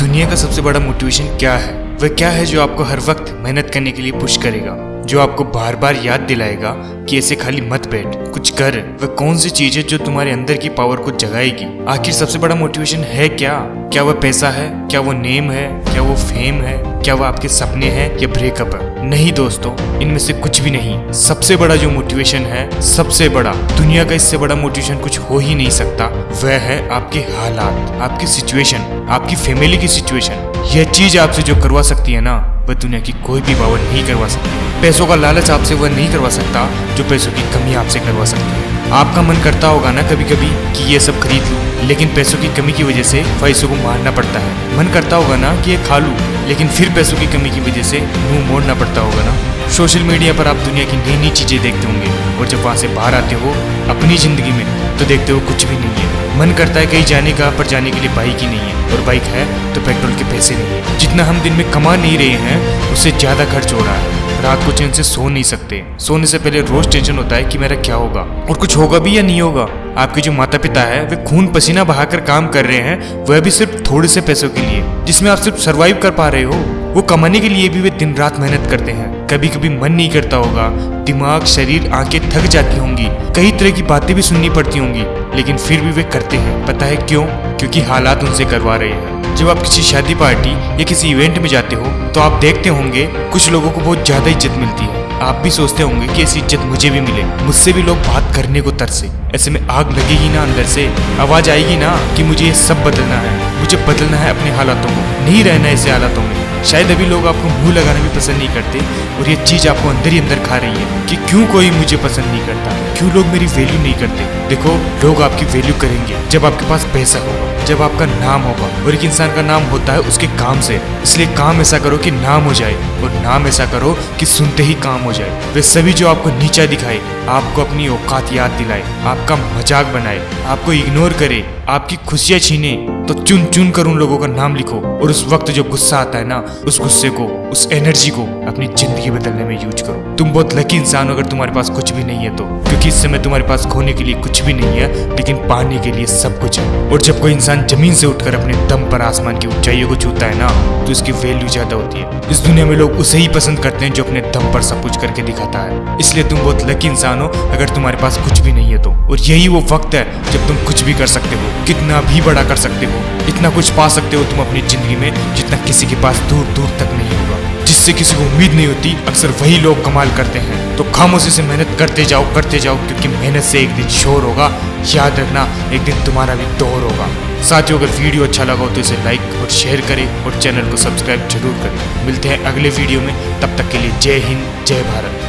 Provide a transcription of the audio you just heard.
दुनिया का सबसे बड़ा मोटिवेशन क्या है? वह क्या है जो आपको हर वक्त मेहनत करने के लिए पुश करेगा? जो आपको बार बार याद दिलाएगा कि ऐसे खाली मत बैठ, कुछ कर। वह कौन सी चीज़ है जो तुम्हारे अंदर की पावर को जगाएगी? आखिर सबसे बड़ा मोटिवेशन है क्या? क्या वह पैसा है? क्या वो नेम है? क्या वो फेम है? क्या वह आपके सपने हैं या ब्रेकअप है? नहीं दोस्तों, इनमें से कुछ भी नहीं। सबसे बड़ा जो मोटिवेशन है, सबसे बड़ा, दुनिया का इससे बड़ा मोटिवेशन कुछ हो ही नहीं सकता, वह है आपके हालात, आपकी सिचुएशन आपकी फैमिली की सिचुएशन यह चीज़ आपसे जो करवा सकती है ना, वह दुनिया की कोई भी पावर नहीं करवा सकती। पैसों का लालच आपसे वह नहीं करवा सकता, जो पैसों की कमी आपसे करवा सकती है। आपका मन करता होगा ना कभी कभी कि ये सब खरीद लूँ, लेकिन पैसों की कमी की वजह से ख्वाहिशों को मारना पड़ता है। मन करता होगा ना कि ये खा लूँ, लेकिन फिर पैसों की कमी की वजह से मुँह मोड़ना पड़ता होगा ना। सोशल मीडिया पर आप दुनिया की नई नई चीज़ें देखते होंगे, और जब वहाँ से बाहर आते हो अपनी ज़िंदगी में तो देखते हो कुछ भी नहीं है। मन करता है कहीं जाने का, पर जाने के लिए बाइक ही नहीं है। और बाइक है तो पेट्रोल के पैसे नहीं है। जितना हम दिन में कमा नहीं रहे हैं, उससे ज़्यादा खर्च हो रहा है। रात को चैन से सो नहीं सकते। सोने से पहले रोज टेंशन होता है कि मेरा क्या होगा। और कुछ होगा भी या नहीं होगा? आपके जो माता पिता है, वे खून पसीना बहाकर काम कर रहे हैं, वह भी सिर्फ़ थोड़े से पैसों के लिए। जिसमें आप सिर्फ़ सरवाइव कर पा रहे हो, वो कमाने के लिए भी वे दिन रात मेहनत करते हैं। कभी कभी मन नहीं करता होगा। दिमाग, शरीर, आँखें थक जाती होंगी। कई तरह की बातें भी सुननी पड़ती होंगी, लेकिन फिर भी वे करते हैं। पता है क्यों? क्योंकि हालात उनसे करवा रहे हैं। जब आप किसी शादी पार्टी या किसी इवेंट में जाते हो तो आप देखते होंगे, कुछ लोगों को बहुत ज़्यादा इज़्ज़त मिलती है। आप भी सोचते होंगे कि ऐसी इज़्ज़त मुझे भी मिले। मुझसे भी लोग बात करने को तरसे। ऐसे में आग लगेगी ना अंदर से? आवाज़ आएगी ना कि मुझे ये सब बदलना है? मुझे बदलना है अपने हालातों को। नहीं रहना ऐसे हालातों में। शायद अभी लोग आपको मुँह लगाना भी पसंद नहीं करते और ये चीज़ आपको अंदर ही अंदर खा रही है कि क्यों कोई मुझे पसंद नहीं करता? क्यों लोग मेरी वैल्यू नहीं करते? देखो, लोग आपकी वैल्यू करेंगे। जब आपके पास पैसा होगा, जब आपका नाम होगा, और एक इंसान का नाम होता है उसके काम से, इसलिए काम ऐसा करो कि नाम हो जाए, और नाम ऐसा करो कि सुनते ही काम हो जाए। वे सभी जो आपको नीचा दिखाए, आपको अपनी औकात याद दिलाए, आपका मज़ाक बनाए, आपको इग्नोर करे, आपकी खुशियाँ छीने तो चुन चुन कर उन लोगों का नाम लिखो, और उस वक्त जो गुस्सा आता है ना, उस गुस्से को, उस एनर्जी को अपनी ज़िंदगी बदलने में यूज़ करो। तुम बहुत लकी इंसान हो अगर तुम्हारे पास कुछ भी नहीं है तो क्योंकि इस समय तुम्हारे पास खोने के लिए कुछ भी नहीं है, लेकिन पाने के लिए सब कुछ है। और जब कोई इंसान ज़मीन से उठकर अपने दम पर आसमान की ऊंचाइयों को छूता है ना तो उसकी वैल्यू ज़्यादा होती है। इस दुनिया में लोग उसे ही पसंद करते हैं जो अपने दम पर सब कुछ करके दिखाता है। इसलिए तुम बहुत लकी इंसान हो अगर तुम्हारे पास कुछ भी नहीं है तो। और यही वो वक्त है जब तुम कुछ भी कर सकते हो, कितना भी बड़ा कर सकते हो, इतना कुछ पा सकते हो तुम अपनी ज़िंदगी में जितना किसी के पास दूर दूर तक नहीं होगा। जिससे किसी को उम्मीद नहीं होती, अक्सर वही लोग कमाल करते हैं। तो खामोशी से मेहनत करते जाओ करते जाओ, क्योंकि मेहनत से एक दिन शोर होगा, याद रखना, एक दिन तुम्हारा भी दौर होगा। साथियों, अगर वीडियो अच्छा लगा हो तो इसे लाइक और शेयर करें और चैनल को सब्सक्राइब ज़रूर करें। मिलते हैं अगले वीडियो में, तब तक के लिए जय हिंद, जय भारत।